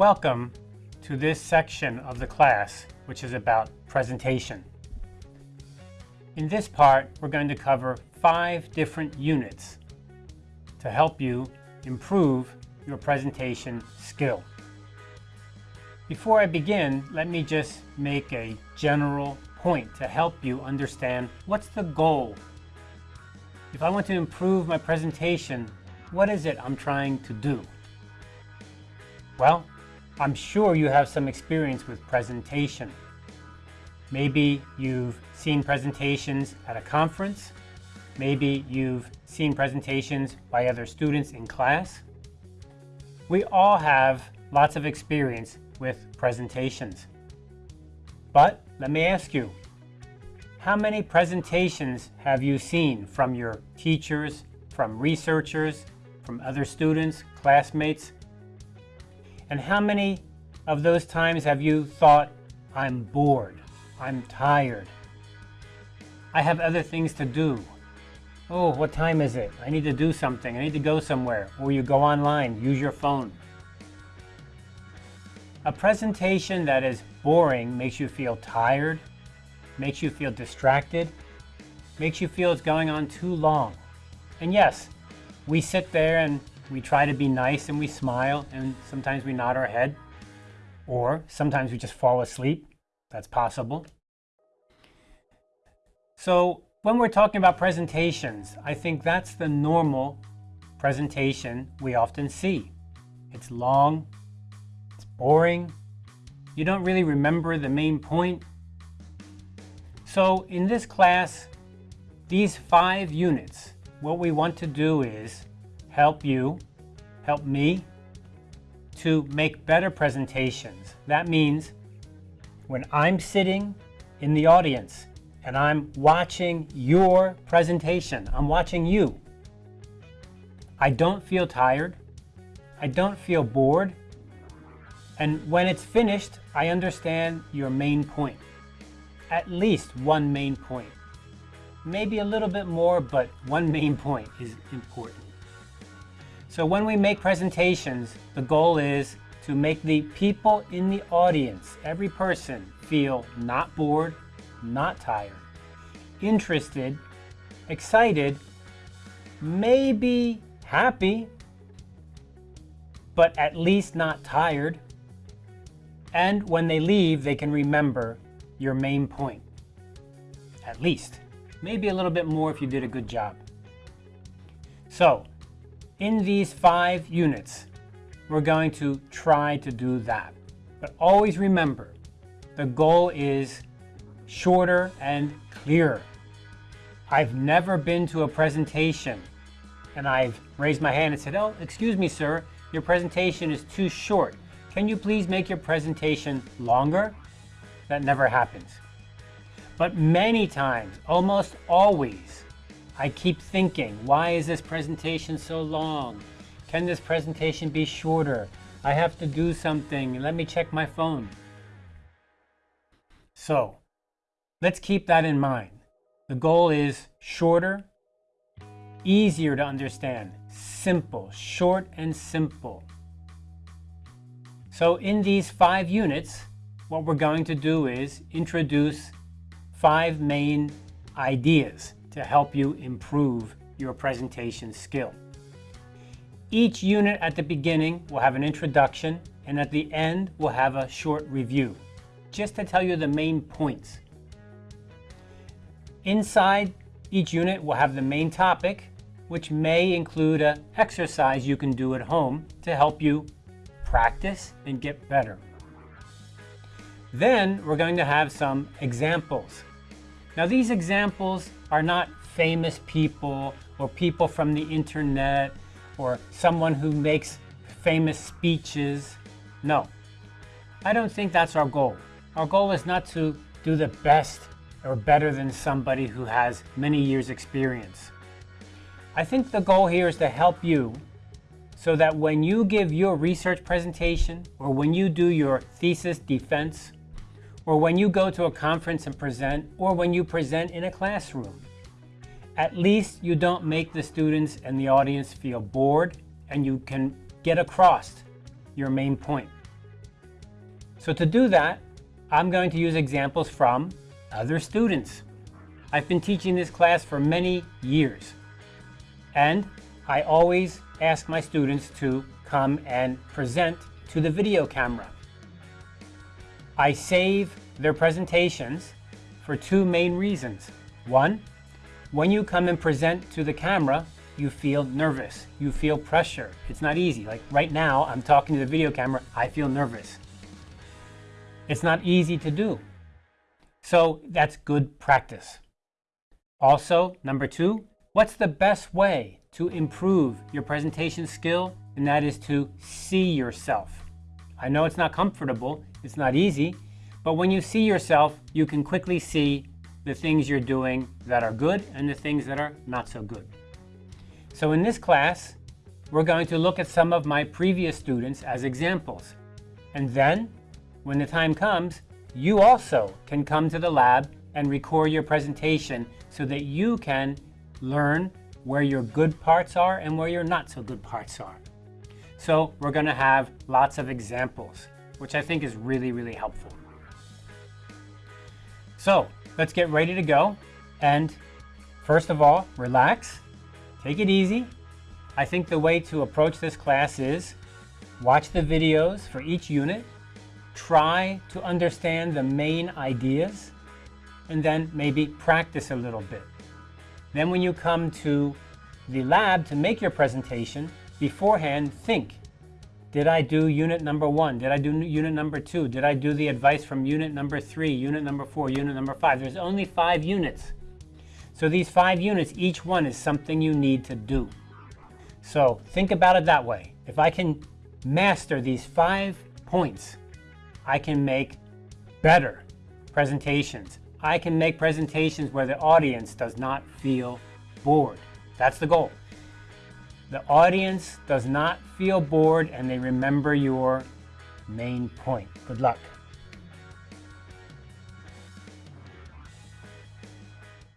Welcome to this section of the class, which is about presentation. In this part, we're going to cover five different units to help you improve your presentation skill. Before I begin, let me just make a general point to help you understand what's the goal. If I want to improve my presentation, what is it I'm trying to do? Well, I'm sure you have some experience with presentation. Maybe you've seen presentations at a conference. Maybe you've seen presentations by other students in class. We all have lots of experience with presentations. But let me ask you, how many presentations have you seen from your teachers, from researchers, from other students, classmates, and how many of those times have you thought, I'm bored, I'm tired, I have other things to do. Oh, what time is it? I need to do something. I need to go somewhere. Or you go online, use your phone. A presentation that is boring makes you feel tired, makes you feel distracted, makes you feel it's going on too long. And yes, we sit there and we try to be nice and we smile and sometimes we nod our head or sometimes we just fall asleep. That's possible. So when we're talking about presentations, I think that's the normal presentation we often see. It's long, it's boring, you don't really remember the main point. So in this class, these five units, what we want to do is help you, help me, to make better presentations. That means when I'm sitting in the audience and I'm watching your presentation, I'm watching you, I don't feel tired, I don't feel bored, and when it's finished, I understand your main point. At least one main point. Maybe a little bit more, but one main point is important. So when we make presentations, the goal is to make the people in the audience, every person, feel not bored, not tired, interested, excited, maybe happy, but at least not tired. And when they leave, they can remember your main point. At least. Maybe a little bit more if you did a good job. So, in these five units, we're going to try to do that. But always remember, the goal is shorter and clearer. I've never been to a presentation and I've raised my hand and said, oh, excuse me, sir, your presentation is too short. Can you please make your presentation longer? That never happens. But many times, almost always, I keep thinking, why is this presentation so long? Can this presentation be shorter? I have to do something. Let me check my phone. So, let's keep that in mind. The goal is shorter, easier to understand, simple, short and simple. So in these five units, what we're going to do is introduce five main ideas to help you improve your presentation skill. Each unit at the beginning will have an introduction and at the end we'll have a short review, just to tell you the main points. Inside each unit will have the main topic, which may include an exercise you can do at home to help you practice and get better. Then we're going to have some examples. Now these examples are not famous people or people from the internet or someone who makes famous speeches. No, I don't think that's our goal. Our goal is not to do the best or better than somebody who has many years experience. I think the goal here is to help you so that when you give your research presentation or when you do your thesis defense or when you go to a conference and present, or when you present in a classroom. At least you don't make the students and the audience feel bored and you can get across your main point. So to do that, I'm going to use examples from other students. I've been teaching this class for many years. And I always ask my students to come and present to the video camera. I save their presentations for two main reasons. One, when you come and present to the camera, you feel nervous, you feel pressure. It's not easy. Like right now, I'm talking to the video camera, I feel nervous. It's not easy to do. So that's good practice. Also, number two, what's the best way to improve your presentation skill? And that is to see yourself. I know it's not comfortable, it's not easy, but when you see yourself, you can quickly see the things you're doing that are good and the things that are not so good. So in this class, we're going to look at some of my previous students as examples. And then, when the time comes, you also can come to the lab and record your presentation so that you can learn where your good parts are and where your not so good parts are. So we're going to have lots of examples, which I think is really, really helpful. So let's get ready to go. And first of all, relax, take it easy. I think the way to approach this class is watch the videos for each unit, try to understand the main ideas, and then maybe practice a little bit. Then when you come to the lab to make your presentation, beforehand think, did I do unit number one? Did I do unit number two? Did I do the advice from unit number three, unit number four, unit number five? There's only five units. So these five units, each one is something you need to do. So think about it that way. If I can master these five points, I can make better presentations. I can make presentations where the audience does not feel bored. That's the goal. The audience does not feel bored and they remember your main point. Good luck.